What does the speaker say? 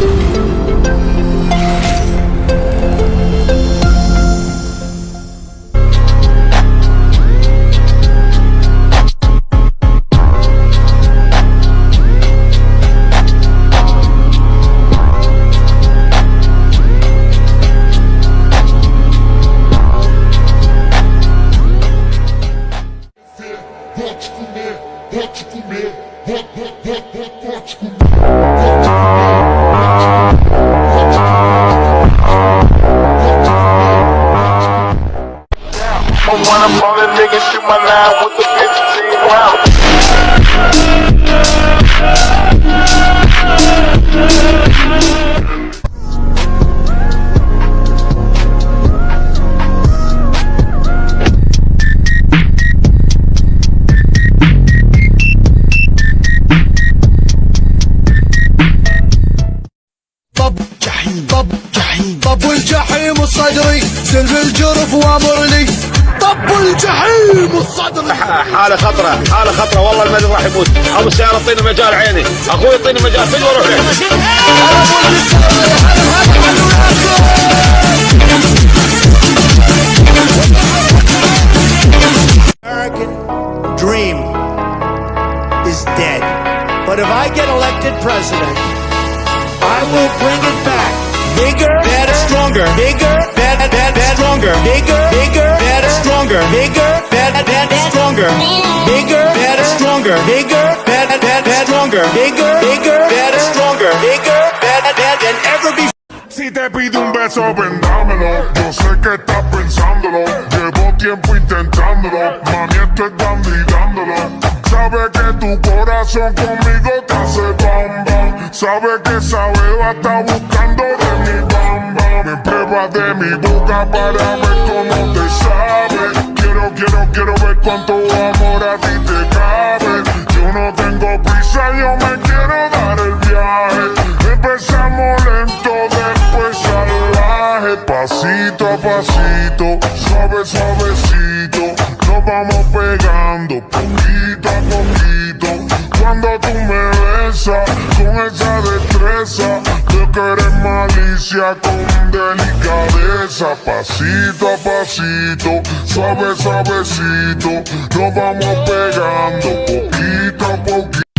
Pode comer, pode comer, pode, pode, pode, pode comer. I wanna ball a nigga, shoot my line with the 15 round. الجحيم الصدري سلب الجرف وامر لي طب الجحيم الصدري حاله خطره حاله خطره والله المدن راح يموت ابو السياره اعطيني مجال عيني اخوي اعطيني مجال فين واروح له American dream is dead. But if I get elected president, I will bring it back. Bigger, better, stronger. Bigger, better, better, stronger. Bigger, bigger, better, stronger. Bigger, better, better, stronger. Bigger, better, stronger. Bigger, better, better, stronger. Bigger, bigger, better, stronger. Bigger, better, better than ever before. Si te pide un beso, vendámelo. Yo sé que estás pensándolo. Llevo tiempo intentándolo. Mami, esto es dando y. Sabe que tu corazón conmigo te hace bam bam. Sabe que esa beba está buscando prueba de mi boca para ver cómo te sabe. Quiero, quiero, quiero ver cuánto amor a ti te cabe. Yo no tengo prisa, yo me quiero dar el viaje. Empezamos lento, después salvaje. Pasito a pasito, suave, suavecito. Nos vamos pegando poquito a poquito. Cuando tú me besas con esa destreza, veo que eres malicia con delicadeza. Pasito a pasito, suave, suavecito. Nos vamos pegando poquito a poquito.